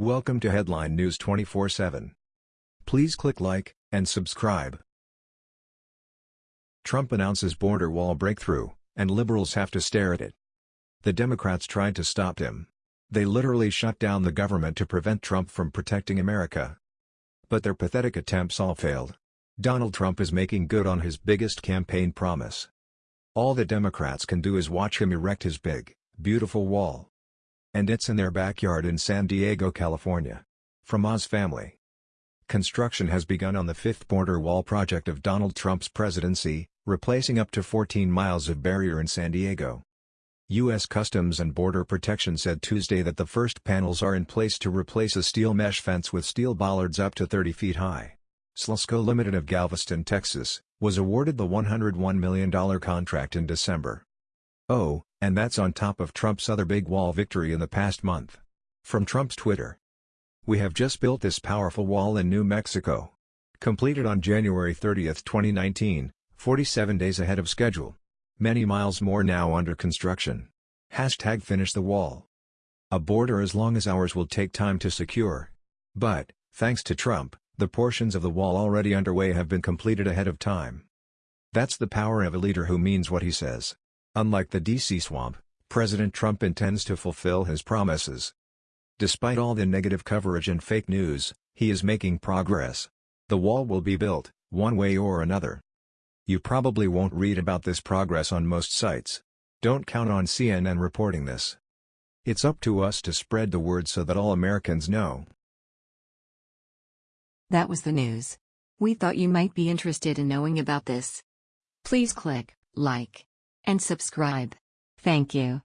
Welcome to Headline News 24/7. Please click like and subscribe. Trump announces border wall breakthrough, and liberals have to stare at it. The Democrats tried to stop him. They literally shut down the government to prevent Trump from protecting America. But their pathetic attempts all failed. Donald Trump is making good on his biggest campaign promise. All the Democrats can do is watch him erect his big, beautiful wall. And it's in their backyard in San Diego, California. From Oz Family. Construction has begun on the fifth border wall project of Donald Trump's presidency, replacing up to 14 miles of barrier in San Diego. U.S. Customs and Border Protection said Tuesday that the first panels are in place to replace a steel mesh fence with steel bollards up to 30 feet high. SLSCO Limited of Galveston, Texas, was awarded the $101 million contract in December. Oh, and that's on top of Trump's other big wall victory in the past month. From Trump's Twitter. We have just built this powerful wall in New Mexico. Completed on January 30, 2019, 47 days ahead of schedule. Many miles more now under construction. Hashtag finish the wall. A border as long as ours will take time to secure. But, thanks to Trump, the portions of the wall already underway have been completed ahead of time. That's the power of a leader who means what he says. Unlike the DC swamp, President Trump intends to fulfill his promises. Despite all the negative coverage and fake news, he is making progress. The wall will be built, one way or another. You probably won't read about this progress on most sites. Don't count on CNN reporting this. It's up to us to spread the word so that all Americans know. That was the news. We thought you might be interested in knowing about this. Please click like and subscribe. Thank you.